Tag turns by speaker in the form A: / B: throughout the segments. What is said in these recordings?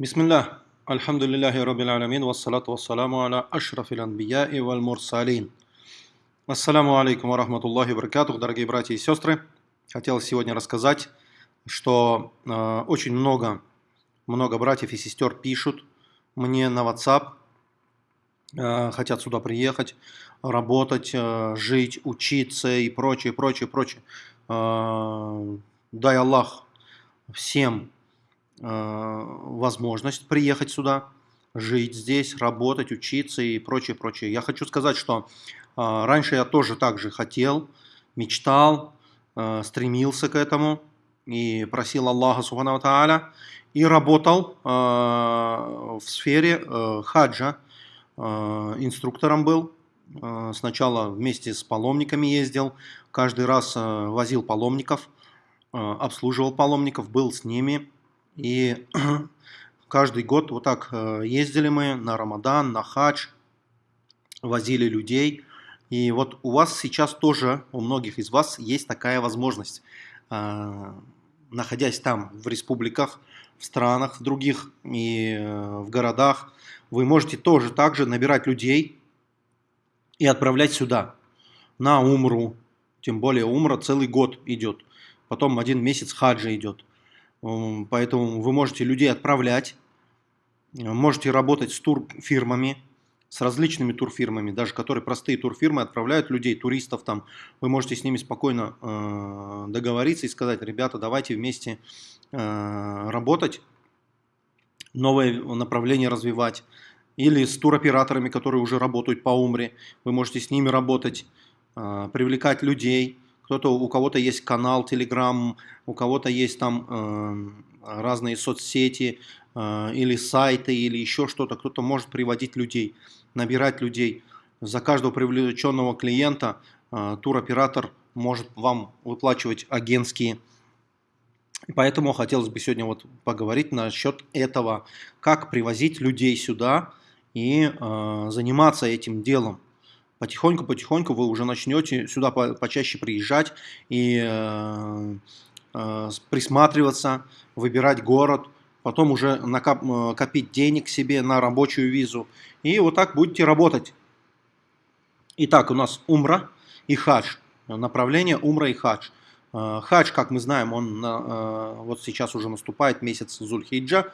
A: Бисмиллах. Альхамдулиллахи Раббил Аламин. Вассалату вассаламу аля ашрафил анбияи валь мурсалин. Ассаламу алейкум ва рахматуллахи баракатух, дорогие братья и сестры. Хотел сегодня рассказать, что э, очень много, много братьев и сестер пишут мне на WhatsApp, э, хотят сюда приехать, работать, э, жить, учиться и прочее, прочее, прочее. Э, дай Аллах всем возможность приехать сюда, жить здесь, работать, учиться и прочее, прочее. Я хочу сказать, что э, раньше я тоже так же хотел, мечтал, э, стремился к этому и просил Аллаха Субхану Тааля и работал в сфере хаджа, инструктором был. Сначала вместе с паломниками ездил, каждый раз возил паломников, обслуживал паломников, был с ними, и каждый год вот так э, ездили мы на Рамадан, на хадж, возили людей. И вот у вас сейчас тоже, у многих из вас есть такая возможность, э, находясь там в республиках, в странах в других и э, в городах, вы можете тоже также набирать людей и отправлять сюда, на Умру. Тем более Умра целый год идет. Потом один месяц хаджа идет. Поэтому вы можете людей отправлять, можете работать с турфирмами, с различными турфирмами, даже которые простые турфирмы отправляют людей, туристов там. Вы можете с ними спокойно э, договориться и сказать, ребята, давайте вместе э, работать, новое направление развивать. Или с туроператорами, которые уже работают по Умре, вы можете с ними работать, э, привлекать людей – кто-то, у кого-то есть канал Telegram, у кого-то есть там э, разные соцсети э, или сайты или еще что-то. Кто-то может приводить людей, набирать людей. За каждого привлеченного клиента э, туроператор может вам выплачивать агентские. Поэтому хотелось бы сегодня вот поговорить насчет этого, как привозить людей сюда и э, заниматься этим делом потихоньку-потихоньку вы уже начнете сюда по почаще приезжать и э, э, присматриваться, выбирать город, потом уже накоп э, копить денег себе на рабочую визу. И вот так будете работать. Итак, у нас Умра и Хадж. Направление Умра и Хадж. Хадж, как мы знаем, он вот сейчас уже наступает месяц Зульхиджа.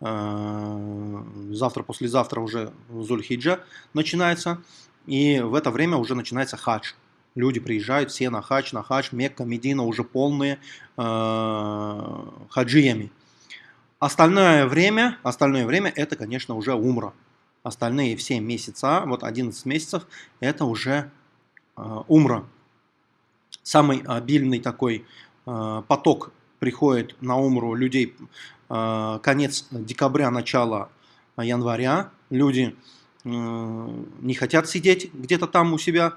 A: Завтра, послезавтра уже Зульхиджа начинается. И в это время уже начинается хадж. Люди приезжают все на хадж, на хадж, Мекка, Медина уже полные э, хаджиями. Остальное время, остальное время это, конечно, уже умра. Остальные все месяца, вот 11 месяцев, это уже э, умра. Самый обильный такой э, поток приходит на умру людей э, конец декабря, начало января. Люди Э, не хотят сидеть где-то там у себя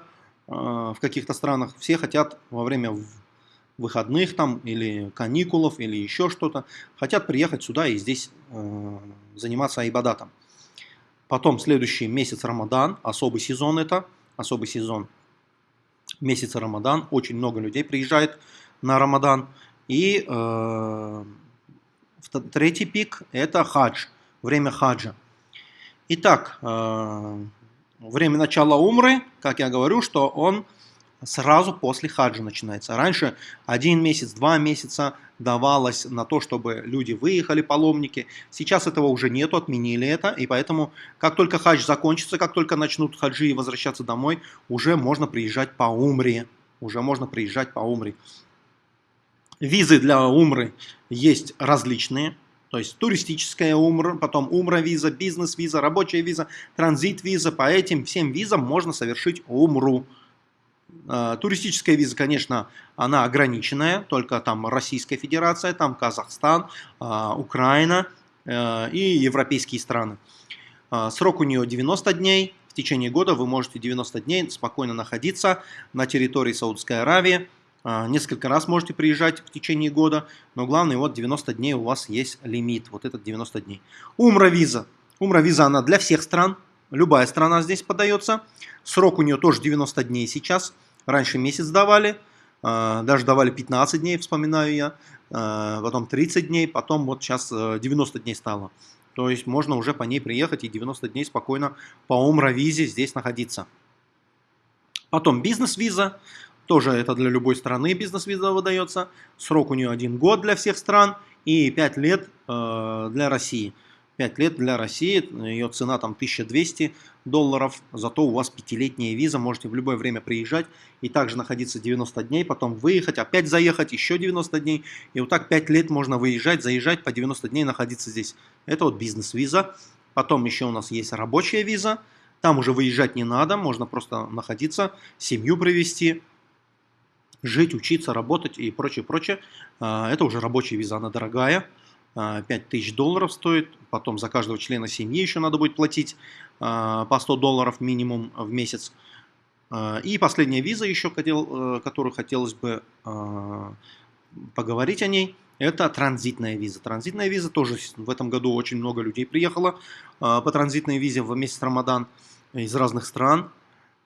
A: э, в каких-то странах. Все хотят во время выходных там или каникулов или еще что-то, хотят приехать сюда и здесь э, заниматься айбадатом. Потом следующий месяц Рамадан, особый сезон это, особый сезон месяца Рамадан, очень много людей приезжает на Рамадан. И э, третий пик это хадж, время хаджа. Итак, э, время начала умры, как я говорю, что он сразу после хаджа начинается. Раньше один месяц, два месяца давалось на то, чтобы люди выехали, паломники. Сейчас этого уже нету, отменили это, и поэтому как только хадж закончится, как только начнут хаджи и возвращаться домой, уже можно приезжать по умре. Уже можно приезжать по умре. Визы для умры есть различные. То есть туристическая умра, потом умра-виза, бизнес-виза, рабочая виза, транзит-виза. По этим всем визам можно совершить умру. А, туристическая виза, конечно, она ограниченная, только там Российская Федерация, там Казахстан, а, Украина э, и европейские страны. Срок у нее 90 дней. В течение года вы можете 90 дней спокойно находиться на территории Саудовской Аравии, несколько раз можете приезжать в течение года, но главное, вот 90 дней у вас есть лимит, вот этот 90 дней. Умра-виза. Умра-виза, она для всех стран, любая страна здесь подается. Срок у нее тоже 90 дней сейчас, раньше месяц давали, а, даже давали 15 дней, вспоминаю я. потом 30 дней, потом вот сейчас 90 дней стало. То есть можно уже по ней приехать и 90 дней спокойно по Умра-визе здесь находиться. Потом бизнес-виза, тоже это для любой страны бизнес-виза выдается. Срок у нее один год для всех стран и 5 лет э, для России. 5 лет для России, ее цена там 1200 долларов, зато у вас пятилетняя виза, можете в любое время приезжать и также находиться 90 дней, потом выехать, опять заехать, еще 90 дней, и вот так 5 лет можно выезжать, заезжать, по 90 дней находиться здесь. Это вот бизнес-виза. Потом еще у нас есть рабочая виза, там уже выезжать не надо, можно просто находиться, семью привести, жить, учиться, работать и прочее, прочее. А, это уже рабочая виза, она дорогая. 5000 а, долларов стоит, потом за каждого члена семьи еще надо будет платить а, по 100 долларов минимум в месяц. И последняя виза еще, э, которую хотелось бы поговорить о ней, это транзитная виза. Транзитная виза тоже в этом году очень много людей приехало по транзитной визе в месяц Рамадан из разных стран.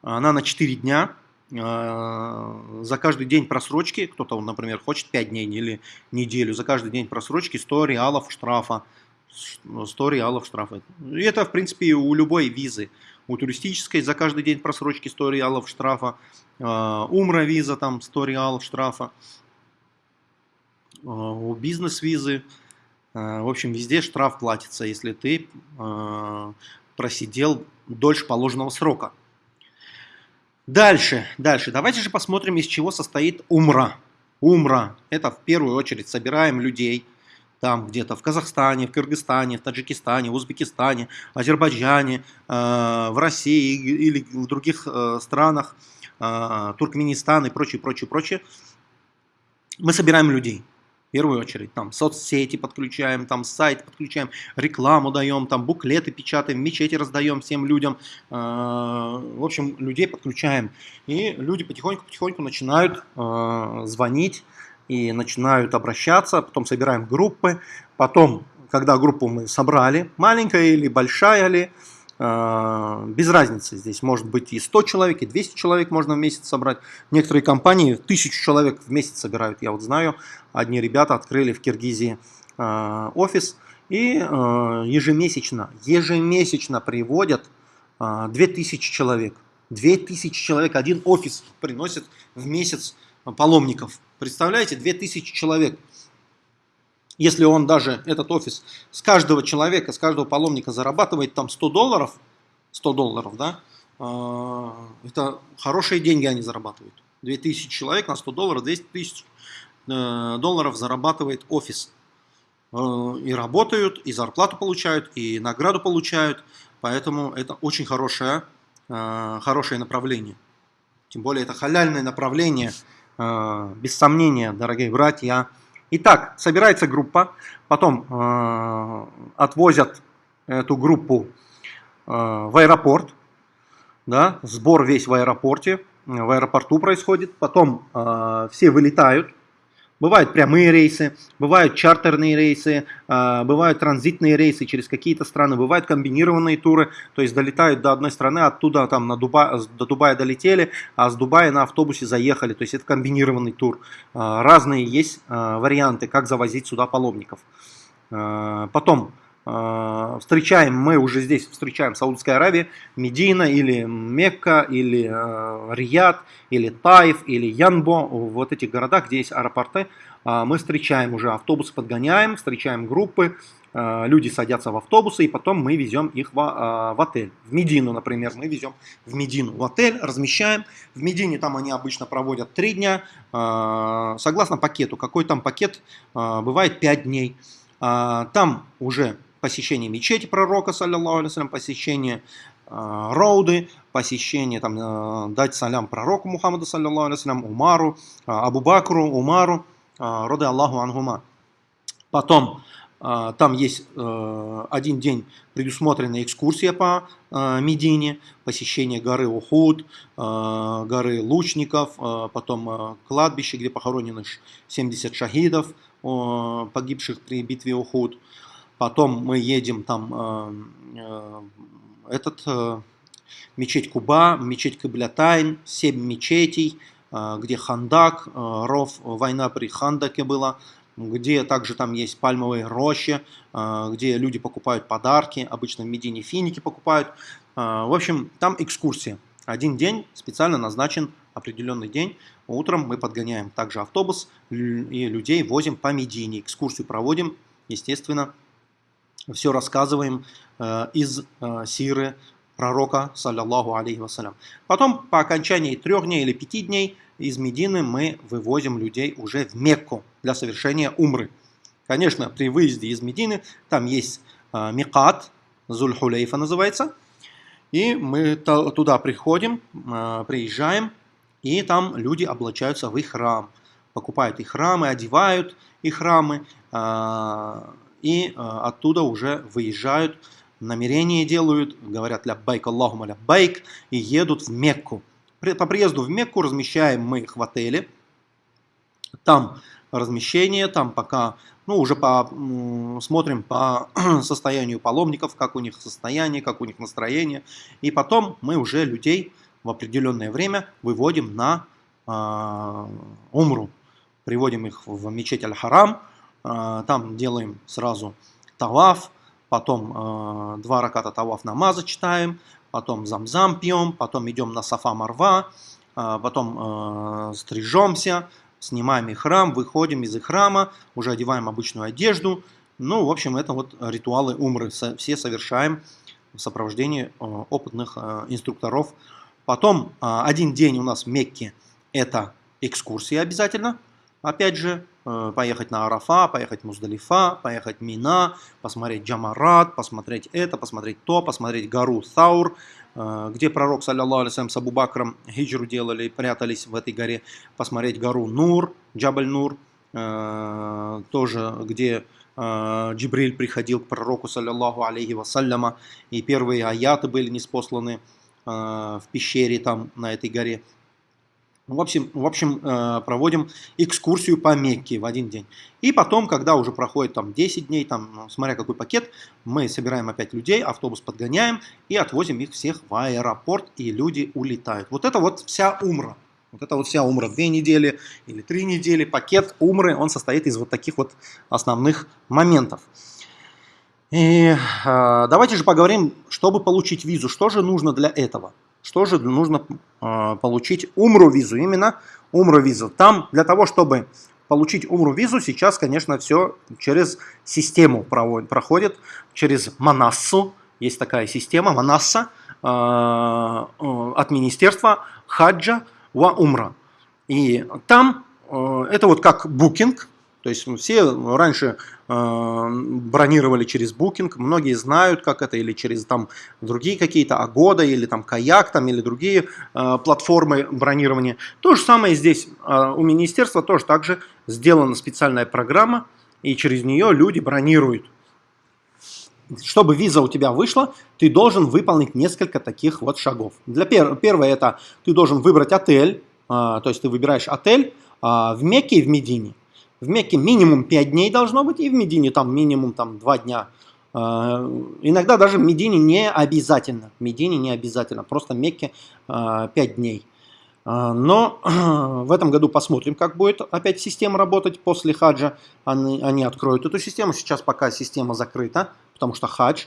A: Она на 4 дня, за каждый день просрочки, кто-то, например, хочет 5 дней или неделю, за каждый день просрочки 100 реалов штрафа. 100 реалов штрафа. И это, в принципе, у любой визы. У туристической за каждый день просрочки 100 реалов штрафа. А, Умра виза там 100 реалов штрафа. А, у бизнес-визы. В общем, везде штраф платится, если ты просидел дольше положенного срока. Дальше, дальше. Давайте же посмотрим, из чего состоит умра. Умра – это в первую очередь собираем людей, там где-то в Казахстане, в Кыргызстане, в Таджикистане, в Узбекистане, Азербайджане, э, в России или в других э, странах, э, Туркменистан и прочее, прочее, прочее. Мы собираем людей первую очередь. Там соцсети подключаем, там сайт подключаем, рекламу даем, там буклеты печатаем, мечети раздаем всем людям. Э, в общем, людей подключаем. И люди потихоньку-потихоньку начинают э, звонить и начинают обращаться. Потом собираем группы. Потом, когда группу мы собрали, маленькая или большая ли, а, без разницы здесь может быть и 100 человек, и 200 человек можно в месяц собрать. Некоторые компании тысячу человек в месяц собирают. Я вот знаю, одни ребята открыли в Киргизии а, офис и а, ежемесячно, ежемесячно приводят 2000 человек. 2000 человек, один офис приносит в месяц паломников. Представляете, 2000 человек если он даже, этот офис, с каждого человека, с каждого паломника зарабатывает там 100 долларов, 100 долларов, да, а, это хорошие деньги они зарабатывают. 2000 человек на 100 долларов, 200 тысяч э, долларов зарабатывает офис. Э, и работают, и зарплату получают, и награду получают. Поэтому это очень хорошее, э, хорошее направление. Тем более это халяльное направление, без сомнения, дорогие братья. Итак, собирается группа, потом э, отвозят эту группу э, в аэропорт, да, сбор весь в аэропорте, в аэропорту происходит, потом э, все вылетают, Бывают прямые рейсы, бывают чартерные рейсы, а, бывают транзитные рейсы через какие-то страны, бывают комбинированные туры, то есть долетают до одной страны, оттуда там на Дуба, до Дубая долетели, а с Дубая на автобусе заехали, то есть это комбинированный тур. А, разные есть а, варианты, как завозить сюда паломников. Потом встречаем, мы уже здесь встречаем Саудовская Аравия, Медина или Мекка, или э, Рияд, или Таиф, или Янбо, вот этих городах, где есть аэропорты, э, мы встречаем уже автобусы, подгоняем, встречаем группы, люди садятся в автобусы, и потом мы везем их в, в отель. В Медину, например, мы везем в Медину в отель, размещаем. В Медине там они обычно проводят 3 дня, согласно пакету. Какой там пакет? Бывает 5 дней. Там уже посещение мечети пророка, саллиллаху алейсалям, посещение э, роуды, посещение, там, э, дать салям пророку Мухаммаду, саллиллаху алейсалям, Умару, э, Абу Бакру, Умару, э, роды Аллаху Ангума. Потом э, там есть э, один день предусмотренная экскурсия по э, Медине, посещение горы Ухуд, э, горы Лучников, э, потом э, кладбище, где похоронены 70 шахидов, э, погибших при битве Ухуд. Потом мы едем там э, э, этот э, мечеть Куба, мечеть Каблятайн, семь мечетей, где Хандак, Ров, война при Хандаке была, где также там есть пальмовые рощи, где люди покупают подарки, обычно в Медине финики покупают. В общем, там экскурсия. Один день специально назначен определенный день. Утром мы подгоняем также автобус и людей возим по Медине. Экскурсию проводим, естественно, все рассказываем э, из э, сиры пророка, саллиллаху алейхи вассалям. Потом, по окончании трех дней или пяти дней, из Медины мы вывозим людей уже в Мекку для совершения умры. Конечно, при выезде из Медины там есть э, Микат, Зульхулейфа называется, и мы туда приходим, приезжаем, и там люди облачаются в их храм, покупают их храмы, одевают их храмы, и оттуда уже выезжают намерение делают, говорят ля байк Аллаху ля байк и едут в Мекку. По приезду в Мекку размещаем мы их в отеле. Там размещение, там пока, ну уже по, смотрим по состоянию паломников, как у них состояние, как у них настроение. И потом мы уже людей в определенное время выводим на э, умру. Приводим их в мечеть Аль-Харам, там делаем сразу таваф, потом э, два раката таваф намаза читаем, потом замзам пьем, потом идем на сафа марва, э, потом э, стрижемся, снимаем храм, выходим из храма, уже одеваем обычную одежду. Ну, в общем, это вот ритуалы умры, все совершаем в сопровождении э, опытных э, инструкторов. Потом э, один день у нас в Мекке это экскурсия обязательно, опять же, Э, поехать на Арафа, поехать в Муздалифа, поехать в Мина, посмотреть Джамарат, посмотреть это, посмотреть то, посмотреть гору Саур, э, где пророк, саллиллаху алейсалям, с Абу-Бакром хиджру делали, прятались в этой горе, посмотреть гору Нур, Джабаль Нур, э, тоже где Джибриль приходил к пророку, саллиллаху алейхи вассаляма, и первые аяты были неспосланы в пещере там, на этой горе. В общем, в общем, э, проводим экскурсию по Мекке в один день. И потом, когда уже проходит там 10 дней, там, ну, смотря какой пакет, мы собираем опять людей, автобус подгоняем и отвозим их всех в аэропорт, и люди улетают. Вот это вот вся умра. Вот это вот вся умра. Две недели или три недели. Пакет умры, он состоит из вот таких вот основных моментов. И э, давайте же поговорим, чтобы получить визу, что же нужно для этого. Что же нужно э, получить? Умру визу, именно умру визу. Там для того, чтобы получить умру визу, сейчас, конечно, все через систему проходит, через Манассу. Есть такая система, Манасса, э, от Министерства Хаджа ва Умра. И там э, это вот как букинг, то есть все раньше э, бронировали через Booking, многие знают, как это, или через там другие какие-то Агода, или там Каяк, там, или другие э, платформы бронирования. То же самое здесь э, у министерства тоже так же сделана специальная программа, и через нее люди бронируют. Чтобы виза у тебя вышла, ты должен выполнить несколько таких вот шагов. Для пер первое это ты должен выбрать отель, э, то есть ты выбираешь отель э, в Мекке и в Медине. В Мекке минимум 5 дней должно быть, и в Медине там минимум там, 2 дня. А, иногда даже в Медине не обязательно. В Медине не обязательно, просто в Мекке 5 а, дней. А, но в этом году посмотрим, как будет опять система работать после хаджа. Они, они откроют эту систему. Сейчас пока система закрыта, потому что хадж.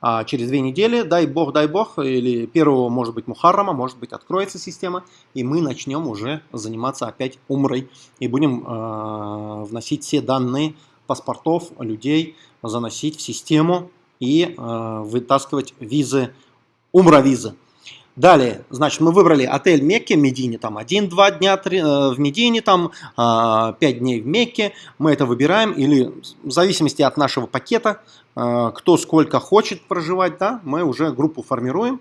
A: А через две недели, дай бог, дай бог, или первого, может быть, Мухаррама, может быть, откроется система, и мы начнем уже заниматься опять умрой, и будем э, вносить все данные паспортов людей, заносить в систему и э, вытаскивать визы, умра-визы. Далее, значит, мы выбрали отель Мекке, Медине, там 1-2 дня 3, э, в Медине, там э, 5 дней в Мекке. Мы это выбираем, или в зависимости от нашего пакета, э, кто сколько хочет проживать, да, мы уже группу формируем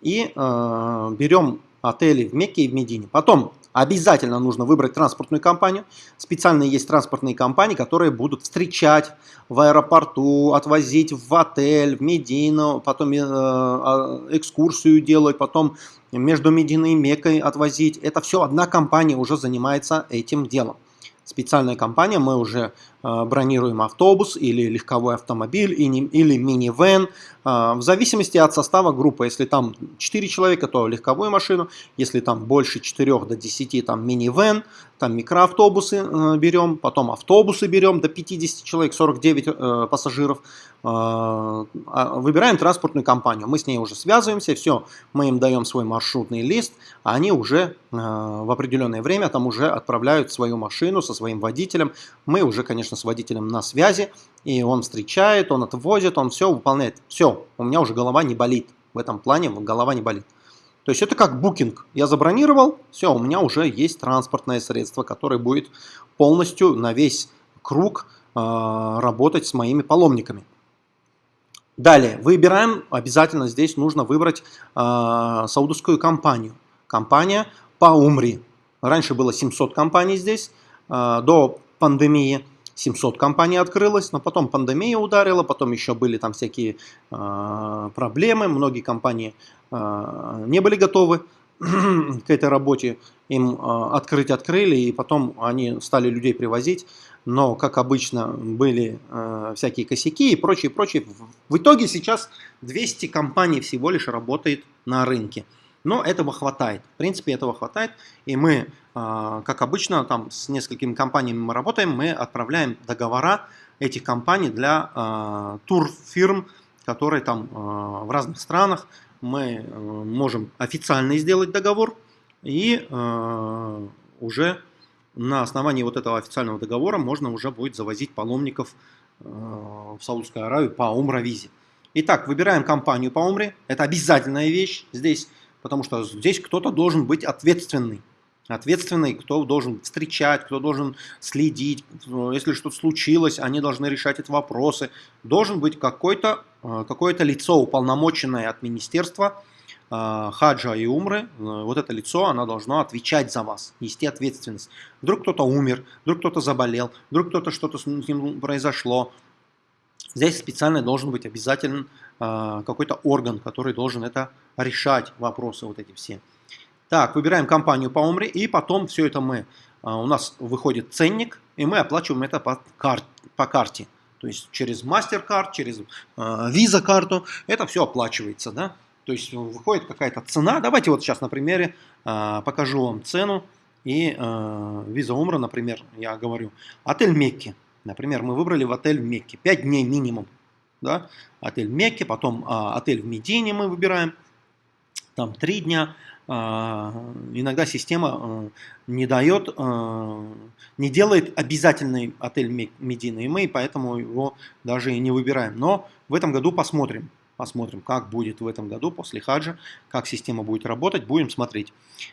A: и э, берем отели в Мекке и в Медине. Потом обязательно нужно выбрать транспортную компанию. Специально есть транспортные компании, которые будут встречать в аэропорту, отвозить в отель, в Медину, потом э, а, экскурсию делать, потом между Мединой и Меккой отвозить. Это все одна компания уже занимается этим делом. специальная компания, мы уже бронируем автобус или легковой автомобиль или минивэн, э, в зависимости от состава группы. Если там 4 человека, то легковую машину, если там больше 4 до 10, там минивэн, там микроавтобусы э, берем, потом автобусы берем до 50 человек, 49 пассажиров, а, выбираем транспортную компанию. Мы с ней уже связываемся, все, мы им даем свой маршрутный лист, а они уже в определенное время там уже отправляют свою машину со своим водителем. Мы уже, конечно, с водителем на связи, и он встречает, он отвозит, он все выполняет. Все, у меня уже голова не болит. В этом плане голова не болит. То есть это как букинг. Я забронировал, все, у меня уже есть транспортное средство, которое будет полностью на весь круг э, работать с моими паломниками. Далее, выбираем, обязательно здесь нужно выбрать э, саудовскую компанию. Компания по Умри. Раньше было 700 компаний здесь, а, до пандемии 700 компаний открылось, но потом пандемия ударила, потом еще были там всякие а, проблемы, многие компании а, не были готовы к этой работе, им открыть открыли, и потом они стали людей привозить, но, как обычно, были всякие косяки и прочее, прочее. В итоге сейчас 200 компаний всего лишь работает на рынке. Но этого хватает. В принципе, этого хватает. И мы, а, как обычно, там с несколькими компаниями мы работаем, мы отправляем договора этих компаний для а, турфирм, которые там а, в разных странах. Мы можем официально сделать договор и уже на основании вот этого официального договора можно уже будет завозить паломников в Саудовскую Аравию по умра-визе. Итак, выбираем компанию по умре. Это обязательная вещь. Здесь потому что здесь кто-то должен быть ответственный. Ответственный, кто должен встречать, кто должен следить. Если что-то случилось, они должны решать эти вопросы. Должен быть какое-то э, какое лицо, уполномоченное от министерства э, хаджа и умры. Э, вот это лицо, оно должно отвечать за вас, нести ответственность. Вдруг кто-то умер, вдруг кто-то заболел, вдруг кто-то что-то с ним произошло. Здесь специально должен быть обязательно какой-то орган, который должен это решать вопросы вот эти все. Так, выбираем компанию по Умре, и потом все это мы, а, у нас выходит ценник, и мы оплачиваем это по, кар, по карте. То есть через MasterCard, через э, Visa карту, это все оплачивается, да. То есть выходит какая-то цена. Давайте вот сейчас на примере покажу вам цену. И Visa Умра, например, я говорю, отель Мекки. Например, мы выбрали в отель Мекки. 5 дней минимум. Да? Отель Мекки, потом э, отель в Медине мы выбираем там три дня. А, иногда система э, не дает, э, не делает обязательный отель Медина, и мы поэтому его даже и не выбираем. Но в этом году посмотрим, посмотрим, как будет в этом году после хаджа, как система будет работать, будем смотреть.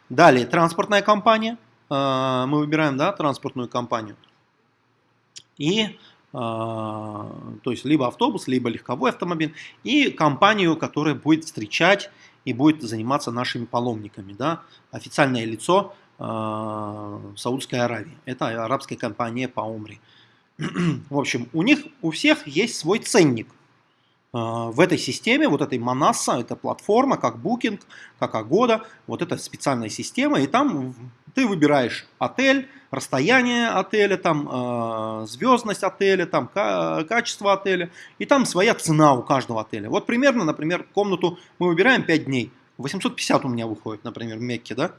A: Далее, транспортная компания, э, мы выбираем, да, транспортную компанию. И то есть либо автобус, либо легковой автомобиль, и компанию, которая будет встречать и будет заниматься нашими паломниками. Да? Официальное лицо э, Саудской Аравии. Это арабская компания по Умре. В общем, у них у всех есть свой ценник. Э, в этой системе, вот этой Манаса, это платформа, как Booking, как Agoda, вот эта специальная система, и там ты выбираешь отель, расстояние отеля, там, э, звездность отеля, там, качество отеля, и там своя цена у каждого отеля. Вот примерно, например, комнату мы выбираем 5 дней, 850 у меня выходит, например, в Мекке, да?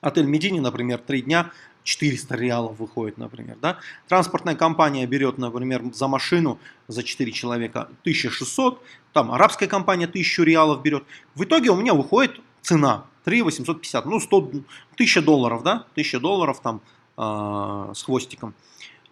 A: Отель Медини, например, 3 дня, 400 реалов выходит, например, да? Транспортная компания берет, например, за машину за 4 человека 1600, там арабская компания 1000 реалов берет. В итоге у меня выходит цена 3 850, ну 100, 1000 долларов, да, 1000 долларов там э, с хвостиком.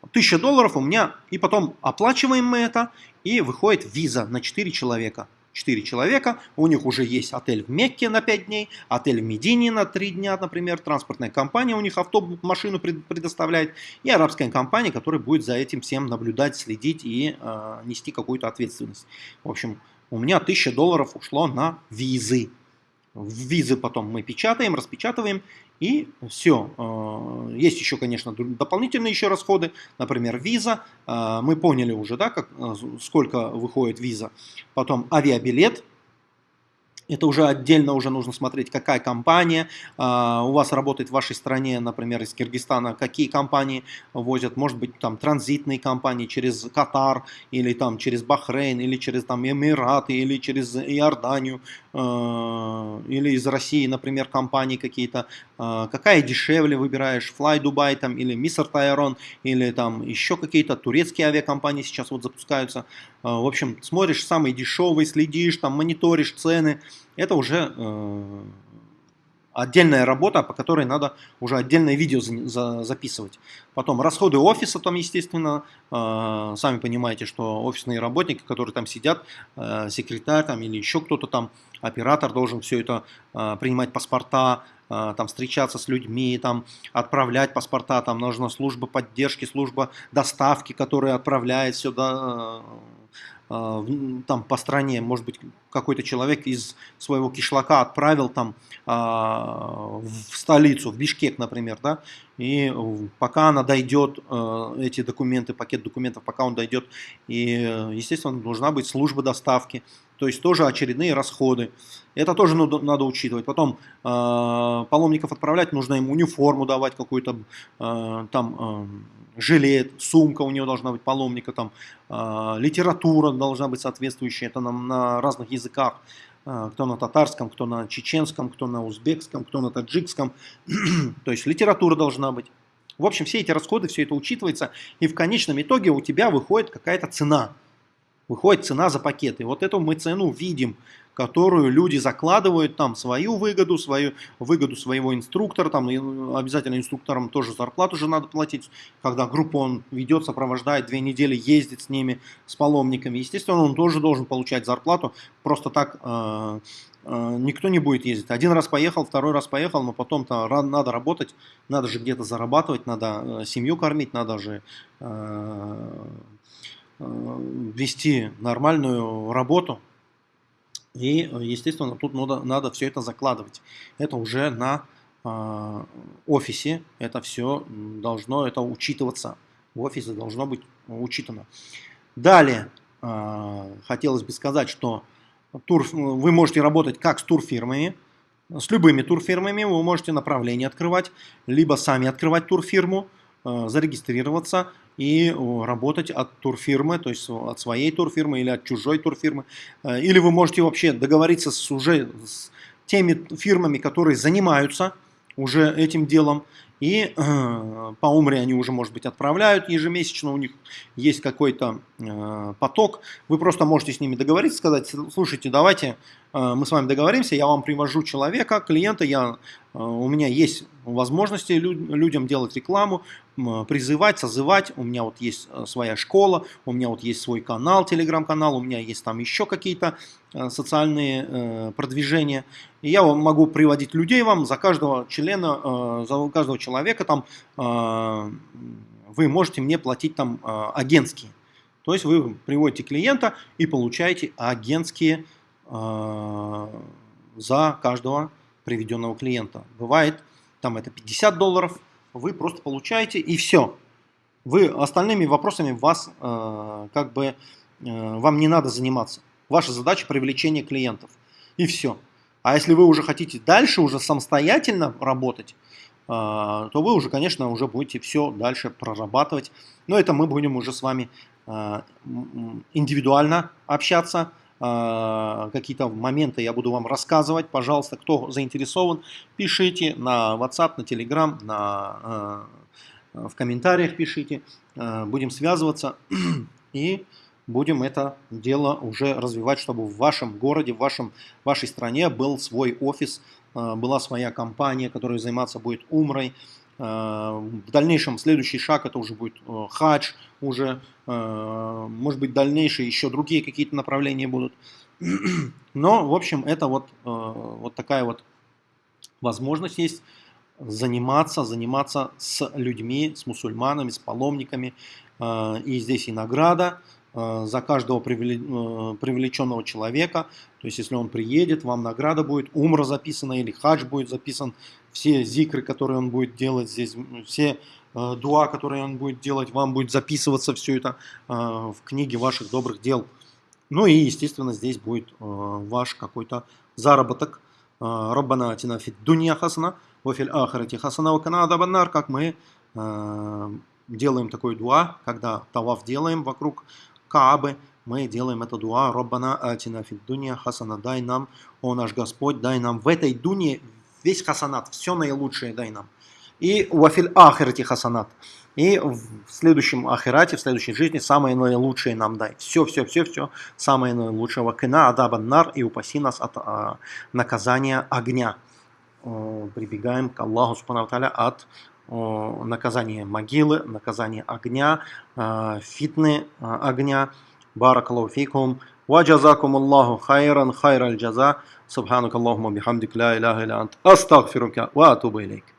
A: 1000 долларов у меня, и потом оплачиваем мы это, и выходит виза на 4 человека. 4 человека, у них уже есть отель в Мекке на 5 дней, отель в Медине на 3 дня, например, транспортная компания у них автобус, машину предоставляет, и арабская компания, которая будет за этим всем наблюдать, следить и э, нести какую-то ответственность. В общем, у меня 1000 долларов ушло на визы. Визы потом мы печатаем, распечатываем, и все. Э, есть еще, конечно, дополнительные еще расходы, например, виза. Э, мы поняли уже, да, как, э, сколько выходит виза. Потом авиабилет. Это уже отдельно уже нужно смотреть, какая компания а, у вас работает в вашей стране, например, из Киргизстана, какие компании возят, может быть, там транзитные компании через Катар, или там через Бахрейн, или через там Эмираты, или через Иорданию, а, или из России, например, компании какие-то. А, какая дешевле выбираешь, Fly Dubai там, или Миср Тайрон, или там еще какие-то турецкие авиакомпании сейчас вот запускаются. В общем, смотришь самый дешевый, следишь, там мониторишь цены, это уже э, отдельная работа, по которой надо уже отдельное видео за, за, записывать. Потом расходы офиса там, естественно, э, сами понимаете, что офисные работники, которые там сидят, э, секретарь там или еще кто-то там, оператор должен все это э, принимать паспорта, э, там встречаться с людьми, там отправлять паспорта, там нужна служба поддержки, служба доставки, которая отправляет сюда э, там по стране, может быть, какой-то человек из своего кишлака отправил там а, в столицу, в Бишкек, например, да, и пока она дойдет, а, эти документы, пакет документов, пока он дойдет, и, естественно, должна быть служба доставки, то есть тоже очередные расходы. Это тоже надо, учитывать. Потом э, паломников отправлять, нужно им униформу давать какую-то, э, там э, жилет, сумка у него должна быть паломника, там э, литература должна быть соответствующая, это на, на разных языках. Э, кто на татарском, кто на чеченском, кто на узбекском, кто на таджикском. То есть литература должна быть. В общем, все эти расходы, все это учитывается, и в конечном итоге у тебя выходит какая-то цена выходит цена за пакет. И вот эту мы цену видим, которую люди закладывают там свою выгоду, свою выгоду своего инструктора, там обязательно инструкторам тоже зарплату же надо платить, когда группу он ведет, сопровождает, две недели ездит с ними, с паломниками, естественно, он тоже должен получать зарплату, просто так э, э, никто не будет ездить. Один раз поехал, второй раз поехал, но потом-то надо работать, надо же где-то зарабатывать, надо э, семью кормить, надо же вести нормальную работу. И, естественно, тут надо, надо все это закладывать. Это уже на э, офисе, это все должно это учитываться. В офисе должно быть учитано. Далее, э, хотелось бы сказать, что тур, вы можете работать как с турфирмами, с любыми турфирмами, вы можете направление открывать, либо сами открывать турфирму, э, зарегистрироваться, и работать от турфирмы, то есть от своей турфирмы или от чужой турфирмы. Э, или вы можете вообще договориться с уже с теми фирмами, которые занимаются уже этим делом, и э, по умре они уже, может быть, отправляют ежемесячно, у них есть какой-то э, поток. Вы просто можете с ними договориться, сказать, слушайте, давайте мы с вами договоримся, я вам привожу человека, клиента, я, э, у меня есть возможности люд, людям делать рекламу, призывать, созывать. У меня вот есть э, своя школа, у меня вот есть свой канал, телеграм-канал, у меня есть там еще какие-то э, социальные э, продвижения. И я могу приводить людей вам за каждого члена, за каждого человека там вы можете мне платить там агентские. То есть вы приводите клиента и получаете агентские за каждого приведенного клиента. Бывает там это 50 долларов, вы просто получаете и все. Вы остальными вопросами вас э, как бы э, вам не надо заниматься. Ваша задача привлечение клиентов и все. А если вы уже хотите дальше уже самостоятельно работать, э, то вы уже, конечно, уже будете все дальше прорабатывать. Но это мы будем уже с вами э, индивидуально общаться. Э, какие-то моменты я буду вам рассказывать. Пожалуйста, кто заинтересован, пишите на WhatsApp, на Telegram, на, э, в комментариях пишите. Э, будем связываться и будем это дело уже развивать, чтобы в вашем городе, в вашем, вашей стране был свой офис, была своя компания, которая заниматься будет умрой, в дальнейшем следующий шаг это уже будет э, хадж, уже, э, может быть, дальнейшие еще другие какие-то направления будут. Но, в общем, это вот, вот такая вот возможность есть заниматься, заниматься с людьми, с мусульманами, с паломниками. И здесь и награда за каждого привлеченного человека. То есть, если он приедет, вам награда будет, умра записана или хадж будет записан все зикры, которые он будет делать здесь, все э, дуа, которые он будет делать, вам будет записываться все это э, в книге ваших добрых дел. Ну и, естественно, здесь будет ваш какой-то заработок. Раббана атина фид дунья хасана, вафиль ахарати хасана, вакана адабаннар, как мы делаем такой дуа, когда таваф делаем вокруг Каабы, мы делаем это дуа, Роббана атина фид дунья хасана, дай нам, о наш Господь, дай нам в этой дуне весь хасанат, все наилучшее дай нам. И вафиль ахирати хасанат. И в следующем ахирате, в следующей жизни самое наилучшее нам дай. Все, все, все, все, самое наилучшее. Вакина адабан нар и упаси нас от а, наказания огня. О, прибегаем к Аллаху Субхану от о, наказания могилы, наказания огня, э, фитны э, огня. Баракаллаху фикум. وجزاكم الله خيرا خير الجزاء. سبحانك اللهم وبحمدك لا إله إلا أنت أستغفرك وأتوب إليك.